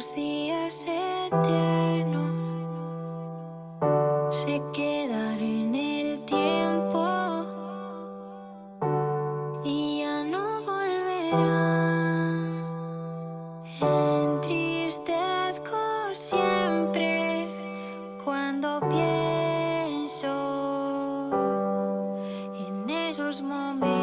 los días eternos se quedarán en el tiempo y ya no volverán. Entristezco siempre cuando pienso en esos momentos.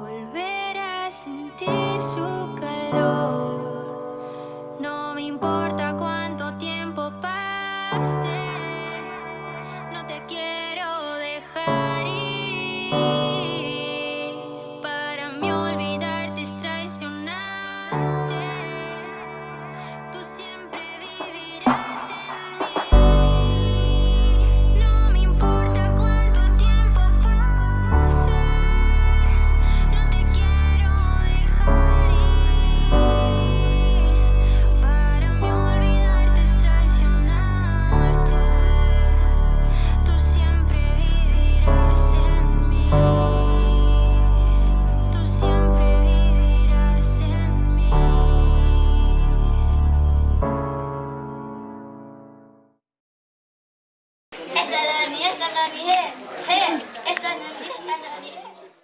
volver a sentir su calor. Yes.